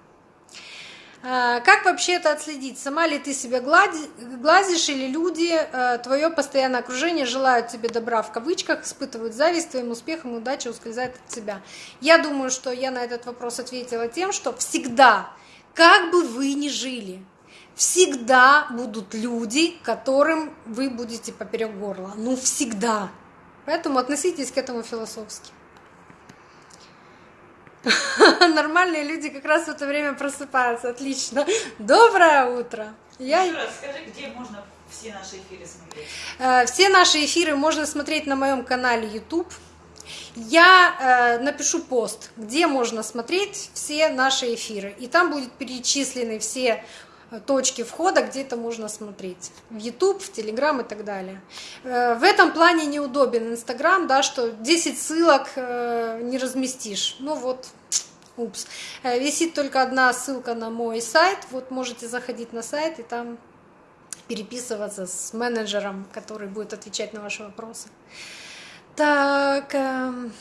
А, как вообще это отследить? Сама ли ты себя глазишь или люди, э, твое постоянное окружение желают тебе добра в кавычках, испытывают зависть твоим успехом, удача ускользает от тебя? Я думаю, что я на этот вопрос ответила тем, что всегда, как бы вы ни жили, всегда будут люди, которым вы будете поперек горла. Ну, всегда. Поэтому относитесь к этому философски. Нормальные люди как раз в это время просыпаются. Отлично. Доброе утро. Я... Еще раз скажи, где можно все наши эфиры смотреть? Э, все наши эфиры можно смотреть на моем канале YouTube. Я э, напишу пост, где можно смотреть все наши эфиры. И там будут перечислены все точки входа, где это можно смотреть. В YouTube, в Telegram и так далее. Э, в этом плане неудобен Инстаграм, да, что 10 ссылок э, не разместишь. Ну вот, упс. Э, висит только одна ссылка на мой сайт. Вот можете заходить на сайт и там переписываться с менеджером, который будет отвечать на ваши вопросы. Так... Эм,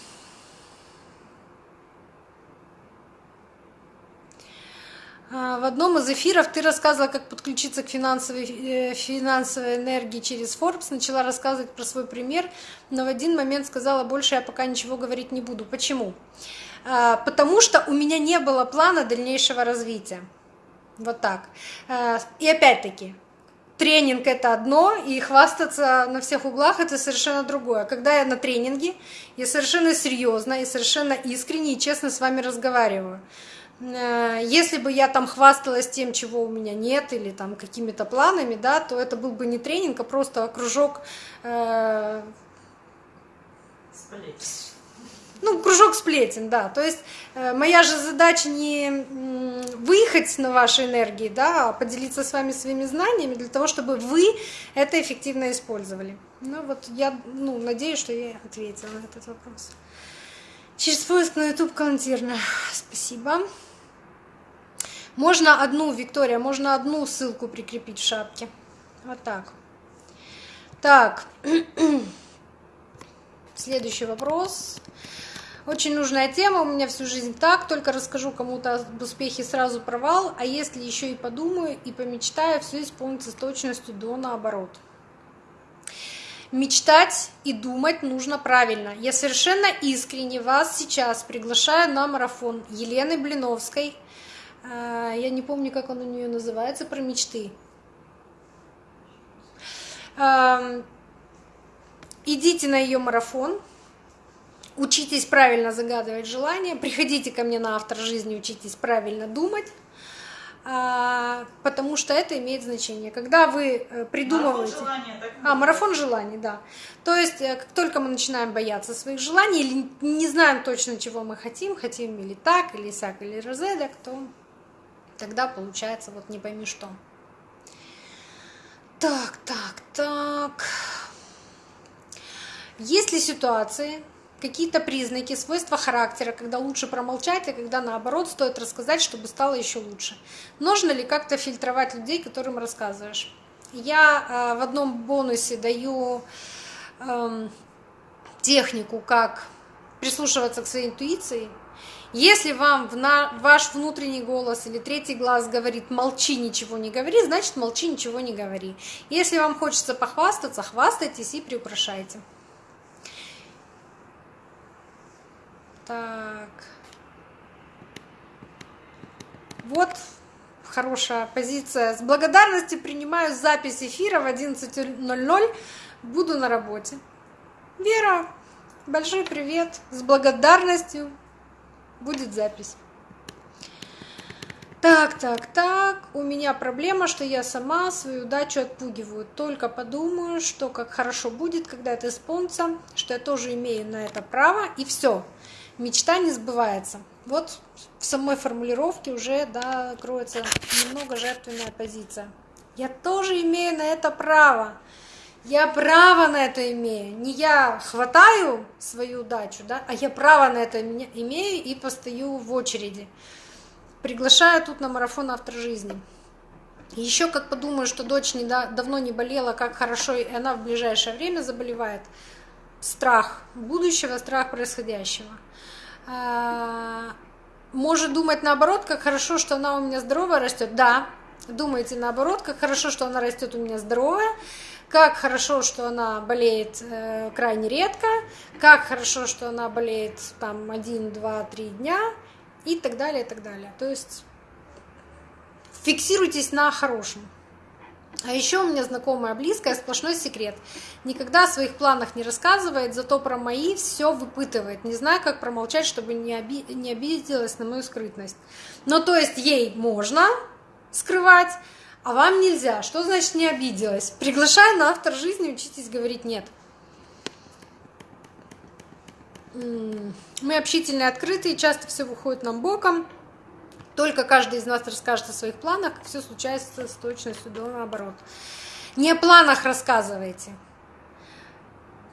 А, в одном из эфиров ты рассказывала, как подключиться к финансовой, э, финансовой энергии через Forbes, начала рассказывать про свой пример, но в один момент сказала, больше я пока ничего говорить не буду. Почему? А, потому что у меня не было плана дальнейшего развития. Вот так. А, и опять-таки, тренинг это одно, и хвастаться на всех углах это совершенно другое. Когда я на тренинге, я совершенно серьезно и совершенно искренне и честно с вами разговариваю. Э, если бы я там хвасталась тем, чего у меня нет, или там какими-то планами, да, то это был бы не тренинг, а просто кружок... Э, ну, кружок сплетен, да. То есть э, моя же задача не выехать на вашей энергии, да, а поделиться с вами своими знаниями для того, чтобы вы это эффективно использовали. Ну вот я ну, надеюсь, что я ответила на этот вопрос. Через поиск на YouTube Калантирна. Спасибо. Можно одну, Виктория, можно одну ссылку прикрепить в шапке. Вот так. Так. Следующий вопрос. Очень нужная тема, у меня всю жизнь так, только расскажу кому-то об успехе, сразу провал, а если еще и подумаю и помечтаю, все исполнится с точностью до наоборот. Мечтать и думать нужно правильно. Я совершенно искренне вас сейчас приглашаю на марафон Елены Блиновской. А, я не помню, как он у нее называется, про мечты. Идите на ее марафон, учитесь правильно загадывать желания, приходите ко мне на автор жизни, учитесь правильно думать, а, потому что это имеет значение. Когда вы э, придумываете... Марафон желания, так а, марафон желаний, да. То есть, э, как только мы начинаем бояться своих желаний или не знаем точно, чего мы хотим, хотим или так, или сяк, или розедок, то тогда получается вот не пойми что. Так, так, так. Есть ли ситуации, какие-то признаки, свойства характера, когда лучше промолчать, а когда наоборот стоит рассказать, чтобы стало еще лучше. Нужно ли как-то фильтровать людей, которым рассказываешь? Я э, в одном бонусе даю э, технику, как прислушиваться к своей интуиции. Если вам ваш внутренний голос или третий глаз говорит «молчи, ничего не говори», значит «молчи, ничего не говори». Если вам хочется похвастаться, хвастайтесь и приукрашайте. Так. Вот хорошая позиция. С благодарностью принимаю запись эфира в 11.00. Буду на работе. Вера, большой привет. С благодарностью будет запись. Так, так, так, у меня проблема, что я сама свою удачу отпугиваю. Только подумаю, что как хорошо будет, когда это исполнится, что я тоже имею на это право, и все мечта не сбывается. Вот в самой формулировке уже да, кроется немного жертвенная позиция. Я тоже имею на это право. Я право на это имею. Не я хватаю свою удачу, да, а я право на это имею и постою в очереди. Приглашаю тут на марафон автор жизни. Еще как подумаю, что дочь не да, давно не болела, как хорошо, и она в ближайшее время заболевает. Страх будущего, страх происходящего. А, может думать наоборот, как хорошо, что она у меня здоровая растет. Да, думаете наоборот, как хорошо, что она растет у меня здоровая, как хорошо, что она болеет э, крайне редко, как хорошо, что она болеет там один, два, три дня и так далее, и так далее. То есть фиксируйтесь на хорошем. А еще у меня знакомая близкая, сплошной секрет. Никогда о своих планах не рассказывает, зато про мои все выпытывает. Не знаю, как промолчать, чтобы не, оби не обиделась на мою скрытность. Ну, то есть ей можно скрывать, а вам нельзя. Что значит не обиделась? Приглашаю на автор жизни, учитесь говорить нет. Мы общительные, открытые, часто все выходит нам боком. Только каждый из нас расскажет о своих планах, все случается с точностью до наоборот. Не о планах рассказывайте.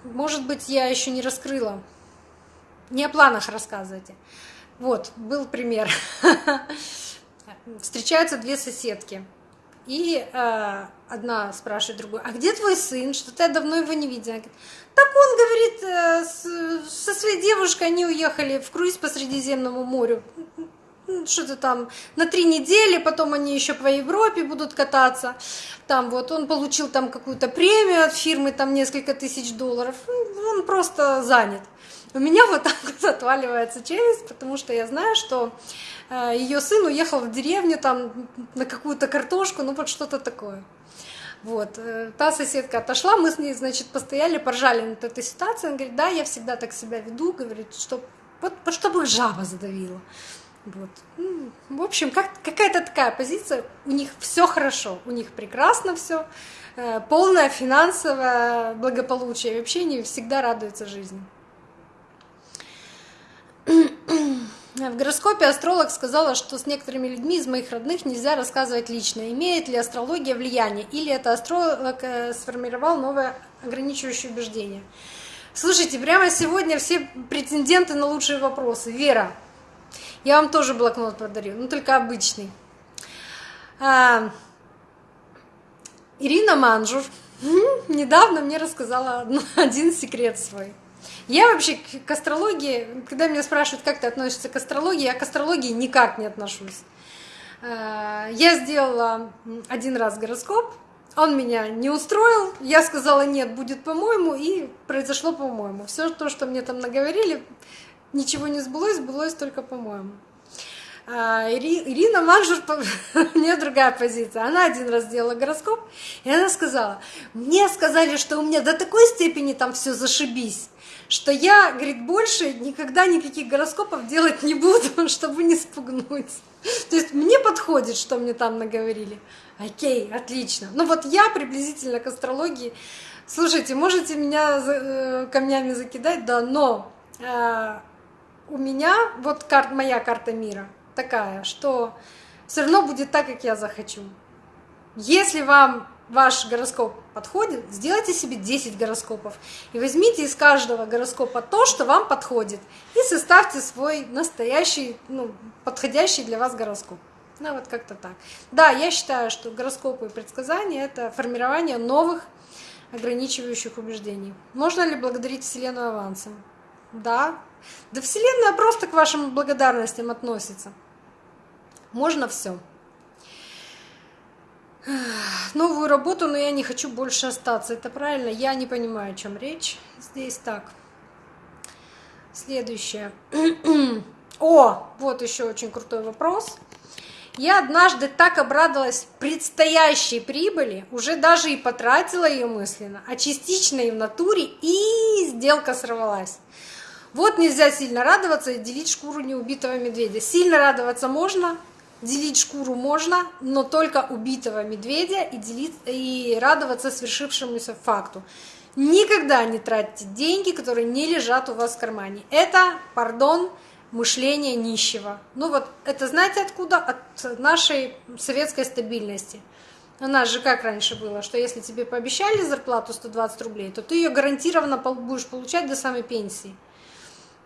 Может быть, я еще не раскрыла. Не о планах рассказывайте. Вот, был пример. Встречаются две соседки. И э, одна спрашивает другую, а где твой сын? Что-то я давно его не видела. Говорит, так он, говорит, э, со своей девушкой они уехали в круиз по Средиземному морю что-то там на три недели, потом они еще по Европе будут кататься. Там вот он получил там какую-то премию от фирмы, там несколько тысяч долларов. Ну, он просто занят. У меня вот так вот отваливается челюсть, потому что я знаю, что э, ее сын уехал в деревню там на какую-то картошку, ну вот что-то такое. Вот. Э, та соседка отошла, мы с ней, значит, постояли, поржали над этой ситуацией. Она говорит, да, я всегда так себя веду, говорит, что вот, чтобы жаба задавила. Вот. Ну, в общем, как, какая-то такая позиция. У них все хорошо, у них прекрасно все, э, полное финансовое благополучие. Вообще они всегда радуются жизни. В гороскопе астролог сказала, что с некоторыми людьми из моих родных нельзя рассказывать лично. Имеет ли астрология влияние? Или это астролог э, сформировал новое ограничивающее убеждение? Слушайте, прямо сегодня все претенденты на лучшие вопросы. Вера, я вам тоже блокнот подарю, но только обычный. А, Ирина Манжур недавно мне рассказала один секрет свой. Я вообще к астрологии, когда меня спрашивают, как ты относишься к астрологии, я к астрологии никак не отношусь. Э, я сделала один раз гороскоп, он меня не устроил, я сказала нет, будет по-моему, и произошло по-моему. Все то, что мне там наговорили, ничего не сбылось, сбылось только по-моему. А, Ирина Манжур, у нее другая позиция. Она один раз сделала гороскоп, и она сказала, мне сказали, что у меня до такой степени там все зашибись, что я, говорит, больше никогда никаких гороскопов делать не буду, чтобы не спугнуть. То есть мне подходит, что мне там наговорили. Окей, отлично. Ну вот я приблизительно к астрологии. Слушайте, можете меня э, камнями закидать, да, но э, у меня вот кар моя карта мира такая, что все равно будет так, как я захочу. Если вам ваш гороскоп подходит, сделайте себе 10 гороскопов и возьмите из каждого гороскопа то, что вам подходит, и составьте свой настоящий, ну, подходящий для вас гороскоп. Ну, вот как-то так. Да, я считаю, что гороскопы и предсказания — это формирование новых ограничивающих убеждений. Можно ли благодарить Вселенную авансом? Да. Да Вселенная просто к вашим благодарностям относится. Можно все новую работу, но я не хочу больше остаться. Это правильно? Я не понимаю, о чем речь. Здесь так. Следующее. О, вот еще очень крутой вопрос. Я однажды так обрадовалась предстоящей прибыли, уже даже и потратила ее мысленно, а частично и в натуре, и сделка сорвалась. Вот нельзя сильно радоваться и делить шкуру неубитого медведя. Сильно радоваться можно, Делить шкуру можно, но только убитого медведя и, делить, и радоваться свершившемуся факту. Никогда не тратьте деньги, которые не лежат у вас в кармане. Это, пардон, мышление нищего. Ну вот, это знаете откуда? От нашей советской стабильности. У нас же как раньше было, что если тебе пообещали зарплату 120 рублей, то ты ее гарантированно будешь получать до самой пенсии.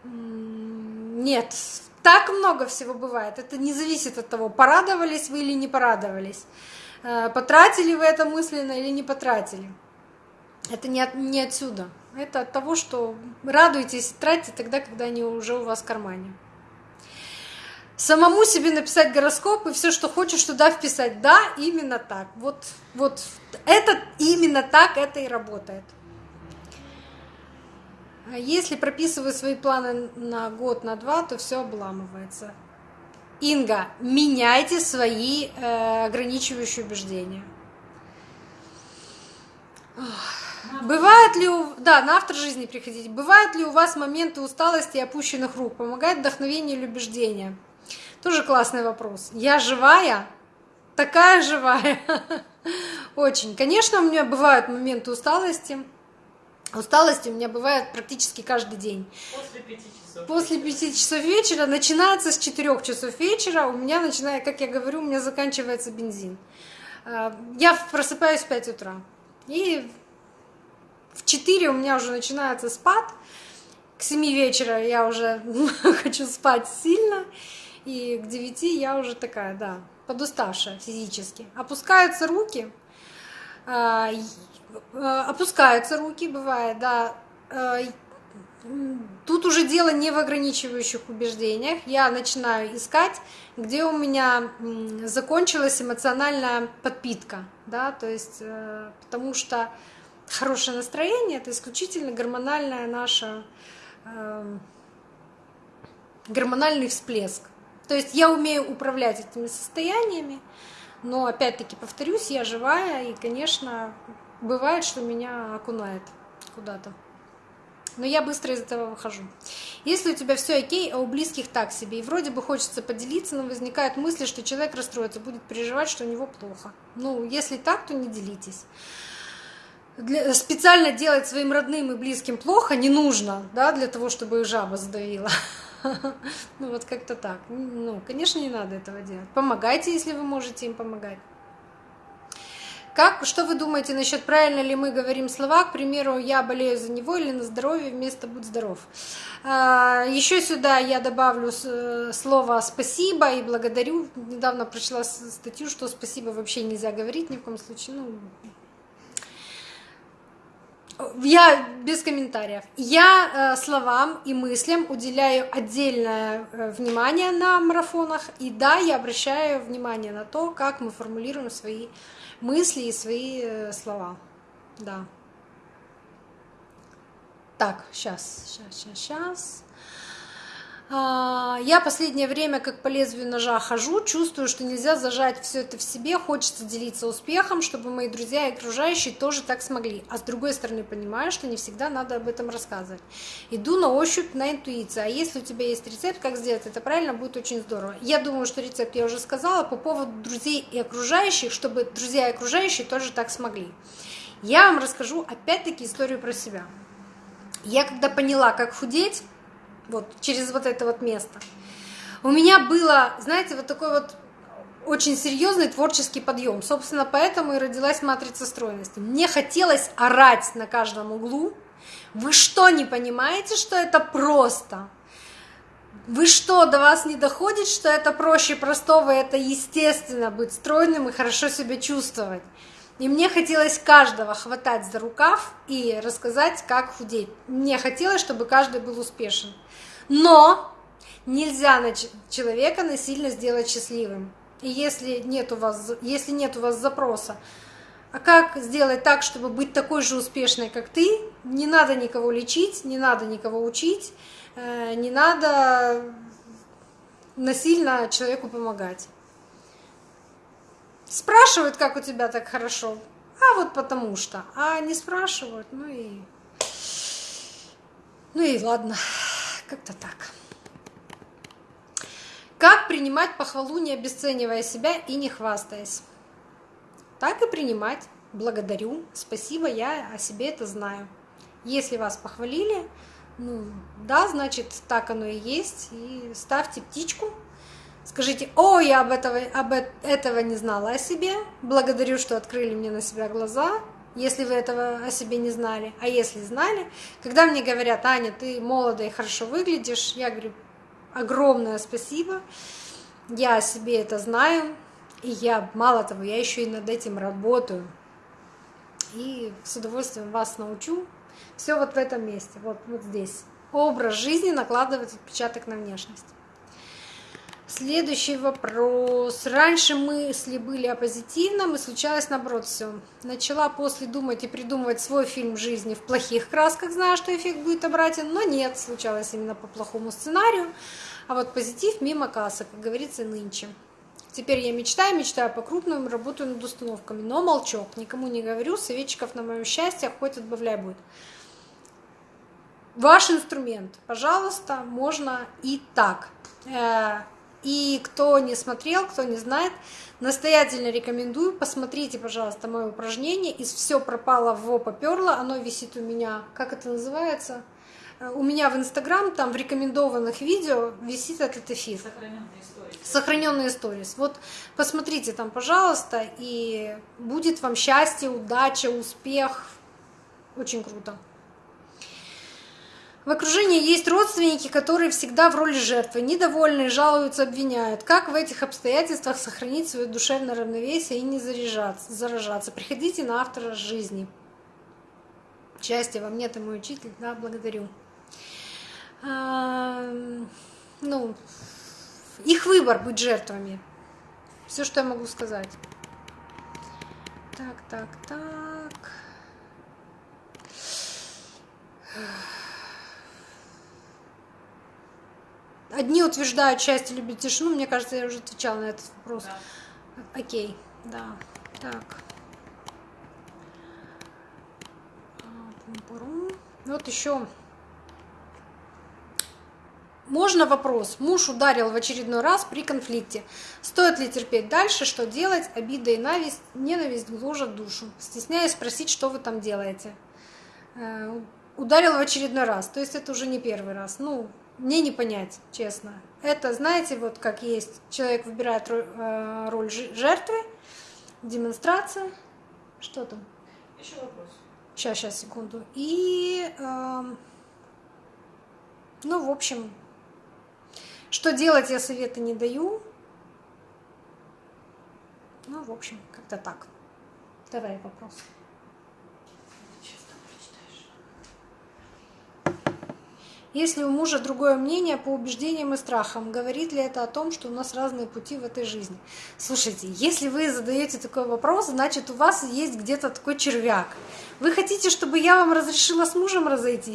Нет, так много всего бывает. Это не зависит от того, порадовались вы или не порадовались. Э, потратили вы это мысленно или не потратили. Это не, от, не отсюда. Это от того, что радуйтесь, тратите тогда, когда они уже у вас в кармане. Самому себе написать гороскоп и все, что хочешь, туда вписать. Да, именно так. Вот, вот это именно так это и работает. А если прописываю свои планы на год, на два, то все обламывается. Инга, меняйте свои э, ограничивающие убеждения. Бывает ли у... Да, на автор жизни приходите. Бывают ли у вас моменты усталости и опущенных рук? Помогает вдохновение или убеждение? Тоже классный вопрос. Я живая? Такая живая? Очень. Конечно, у меня бывают моменты усталости. Усталость у меня бывает практически каждый день. После пяти часов. После пяти часов вечера начинается с четырех часов вечера. У меня начинает, как я говорю, у меня заканчивается бензин. А, я просыпаюсь в 5 утра. И в 4 у меня уже начинается спад. К 7 вечера я уже хочу спать сильно. И к 9 я уже такая, да, подуставшая физически. Опускаются руки. Э, опускаются руки, бывает, да. Э, тут уже дело не в ограничивающих убеждениях. Я начинаю искать, где у меня закончилась эмоциональная подпитка, да, то есть, э, потому что хорошее настроение это исключительно гормональная наша гормональный всплеск. То есть я умею управлять этими состояниями, но опять-таки повторюсь, я живая, и, конечно, бывает, что меня окунает куда-то. Но я быстро из этого выхожу. Если у тебя все окей, а у близких так себе, и вроде бы хочется поделиться, но возникают мысли, что человек расстроится, будет переживать, что у него плохо. Ну, если так, то не делитесь. Для, специально делать своим родным и близким плохо не нужно, да, для того, чтобы их жаба задавила. Ну, вот как-то так. Ну, конечно, не надо этого делать. Помогайте, если вы можете им помогать. Как, что вы думаете насчет, правильно ли мы говорим слова, к примеру, я болею за него или на здоровье вместо будь здоров. А, Еще сюда я добавлю э, слово спасибо и благодарю. Недавно прочла статью, что спасибо вообще нельзя говорить ни в коем случае. Ну, Я без комментариев. Я э, словам и мыслям уделяю отдельное э, внимание на марафонах. И да, я обращаю внимание на то, как мы формулируем свои мысли и свои э, слова. Да. Так, сейчас, сейчас, сейчас, сейчас. А, я последнее время как по лезвию ножа хожу, чувствую, что нельзя зажать все это в себе, хочется делиться успехом, чтобы мои друзья и окружающие тоже так смогли. А с другой стороны понимаю, что не всегда надо об этом рассказывать. Иду на ощупь, на интуицию. А если у тебя есть рецепт, как сделать это правильно, будет очень здорово. Я думаю, что рецепт я уже сказала по поводу друзей и окружающих, чтобы друзья и окружающие тоже так смогли. Я вам расскажу опять-таки историю про себя. Я когда поняла, как худеть, вот через вот это вот место. У меня было, знаете, вот такой вот очень серьезный творческий подъем. Собственно, поэтому и родилась матрица стройности. Мне хотелось орать на каждом углу. Вы что, не понимаете, что это просто? Вы что, до вас не доходит, что это проще простого, это естественно быть стройным и хорошо себя чувствовать? И мне хотелось каждого хватать за рукав и рассказать, как худеть. Мне хотелось, чтобы каждый был успешен. Но нельзя человека насильно сделать счастливым. И если нет у вас, если нет у вас запроса, а как сделать так, чтобы быть такой же успешной, как ты, не надо никого лечить, не надо никого учить, э, не надо насильно человеку помогать. Спрашивают, как у тебя так хорошо, а вот потому что. А не спрашивают, ну и... Ну и ладно. Как-то так. Как принимать похвалу, не обесценивая себя и не хвастаясь? Так и принимать. Благодарю, спасибо, я о себе это знаю. Если вас похвалили, ну да, значит, так оно и есть. И ставьте птичку, скажите, о, я об этого, об этого не знала о себе, благодарю, что открыли мне на себя глаза, если вы этого о себе не знали. А если знали, когда мне говорят, Аня, ты молодая и хорошо выглядишь, я говорю, огромное спасибо, я о себе это знаю, и я, мало того, я еще и над этим работаю. И с удовольствием вас научу. Все вот в этом месте, вот, вот здесь. Образ жизни накладывает отпечаток на внешность. Следующий вопрос. Раньше мысли были о позитивном, и случалось наоборот все. Начала после думать и придумывать свой фильм жизни в плохих красках, зная, что эффект будет обратен, но нет, случалось именно по плохому сценарию. А вот позитив мимо кассы, как говорится, нынче. Теперь я мечтаю, мечтаю по крупным, работаю над установками, но молчок, никому не говорю, советчиков на моем счастье хоть отбавляй будет. Ваш инструмент, пожалуйста, можно и так. И кто не смотрел, кто не знает, настоятельно рекомендую, посмотрите, пожалуйста, мое упражнение. Из все пропало в поперло, оно висит у меня, как это называется? Э, у меня в Инстаграм, там в рекомендованных видео висит этот эфир. Сохраненные сторис. Вот посмотрите там, пожалуйста, и будет вам счастье, удача, успех. Очень круто. В окружении есть родственники, которые всегда в роли жертвы, недовольны, жалуются, обвиняют. Как в этих обстоятельствах сохранить свое душевное равновесие и не заряжаться, заражаться? Приходите на автора жизни. Счастья вам нет, и мой учитель, да, благодарю. А, ну, их выбор быть жертвами. Все, что я могу сказать. Так, так, так. Одни утверждают, счастье любит тишину. Мне кажется, я уже отвечала на этот вопрос. Да. Окей, да. Так. Вот еще. Можно вопрос. Муж ударил в очередной раз при конфликте. Стоит ли терпеть дальше? Что делать? Обида и ненависть, ненависть гложат душу. Стесняюсь спросить, что вы там делаете. Э, ударил в очередной раз. То есть это уже не первый раз. Ну, мне не понять, честно. Это, знаете, вот как есть, человек выбирает роль, э, роль жертвы, демонстрация. Что там? Еще вопрос. Сейчас, сейчас, секунду. И, э, ну, в общем, что делать, я советы не даю. Ну, в общем, как-то так. Давай вопрос. Сейчас там прочитаешь. Если у мужа другое мнение по убеждениям и страхам, говорит ли это о том, что у нас разные пути в этой жизни? Слушайте, если вы задаете такой вопрос, значит у вас есть где-то такой червяк. Вы хотите, чтобы я вам разрешила с мужем разойтись?